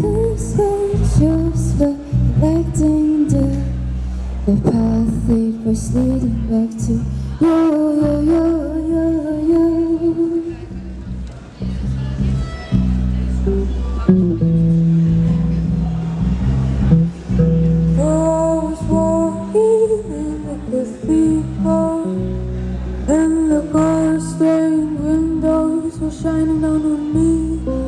Crimson shoes were electing the The path it was leading back to you, you, you, you, you I was walking in the cathedral And the car stained windows were shining down on me.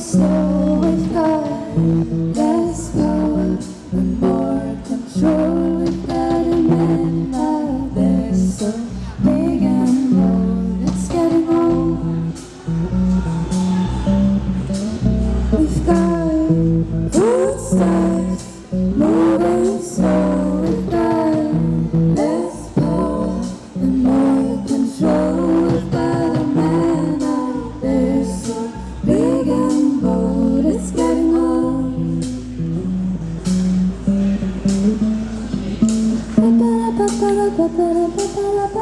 so I've pa pa pa